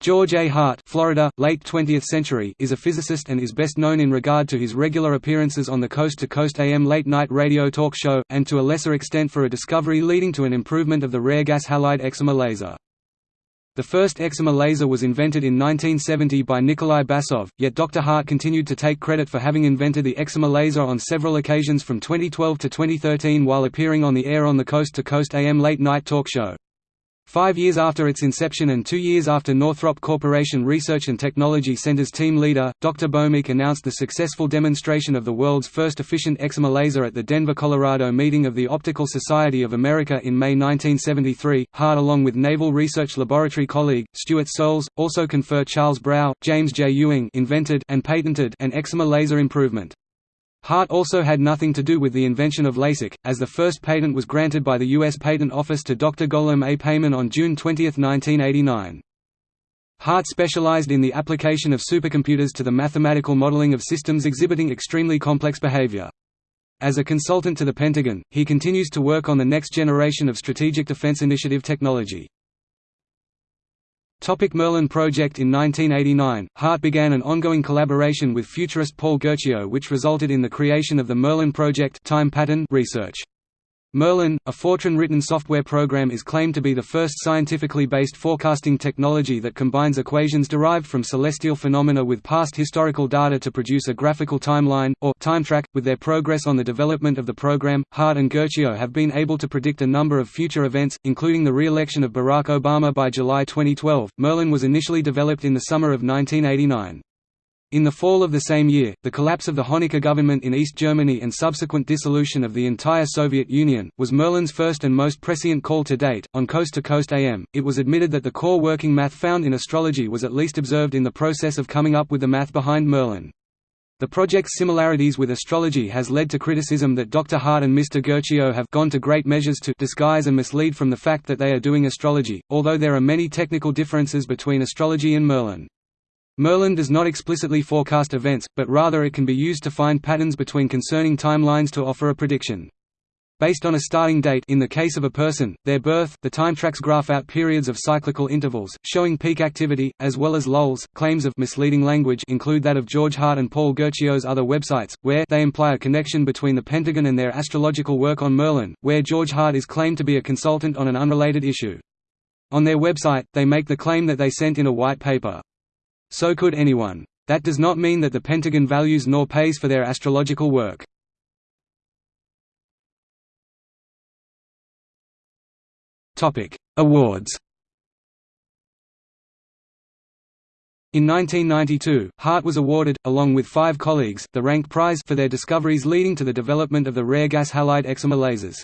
George A. Hart Florida, late 20th century, is a physicist and is best known in regard to his regular appearances on the Coast to Coast AM late-night radio talk show, and to a lesser extent for a discovery leading to an improvement of the rare gas halide excimer laser. The first excimer laser was invented in 1970 by Nikolai Basov, yet Dr. Hart continued to take credit for having invented the excimer laser on several occasions from 2012 to 2013 while appearing on the air on the Coast to Coast AM late-night talk show. Five years after its inception and two years after Northrop Corporation Research and Technology Center's team leader, Dr. Bhaumik announced the successful demonstration of the world's first efficient excimer laser at the Denver, Colorado meeting of the Optical Society of America in May 1973. Hart along with Naval Research Laboratory colleague, Stuart Soles, also confer Charles Brau, James J. Ewing invented and patented an excimer laser improvement. Hart also had nothing to do with the invention of LASIK, as the first patent was granted by the U.S. Patent Office to Dr. Gholam A. Peyman on June 20, 1989. Hart specialized in the application of supercomputers to the mathematical modeling of systems exhibiting extremely complex behavior. As a consultant to the Pentagon, he continues to work on the next generation of Strategic Defense Initiative technology. Topic Merlin project In 1989, Hart began an ongoing collaboration with futurist Paul Guercio which resulted in the creation of the Merlin project time pattern research. Merlin, a Fortran-written software program is claimed to be the first scientifically based forecasting technology that combines equations derived from celestial phenomena with past historical data to produce a graphical timeline, or time track. With their progress on the development of the program, Hart and Guercio have been able to predict a number of future events, including the re-election of Barack Obama by July 2012. Merlin was initially developed in the summer of 1989. In the fall of the same year, the collapse of the Honecker government in East Germany and subsequent dissolution of the entire Soviet Union, was Merlin's first and most prescient call to date. On Coast to Coast AM, it was admitted that the core working math found in astrology was at least observed in the process of coming up with the math behind Merlin. The project's similarities with astrology has led to criticism that Dr. Hart and Mr. Guercio have gone to great measures to disguise and mislead from the fact that they are doing astrology, although there are many technical differences between astrology and Merlin. Merlin does not explicitly forecast events, but rather it can be used to find patterns between concerning timelines to offer a prediction. Based on a starting date in the case of a person, their birth, the time tracks graph out periods of cyclical intervals, showing peak activity, as well as lulls. Claims of misleading language include that of George Hart and Paul Guercio's other websites, where they imply a connection between the Pentagon and their astrological work on Merlin, where George Hart is claimed to be a consultant on an unrelated issue. On their website, they make the claim that they sent in a white paper. So could anyone. That does not mean that the Pentagon values nor pays for their astrological work. Awards In 1992, Hart was awarded, along with five colleagues, the Rank Prize for their discoveries leading to the development of the rare gas halide excimer lasers.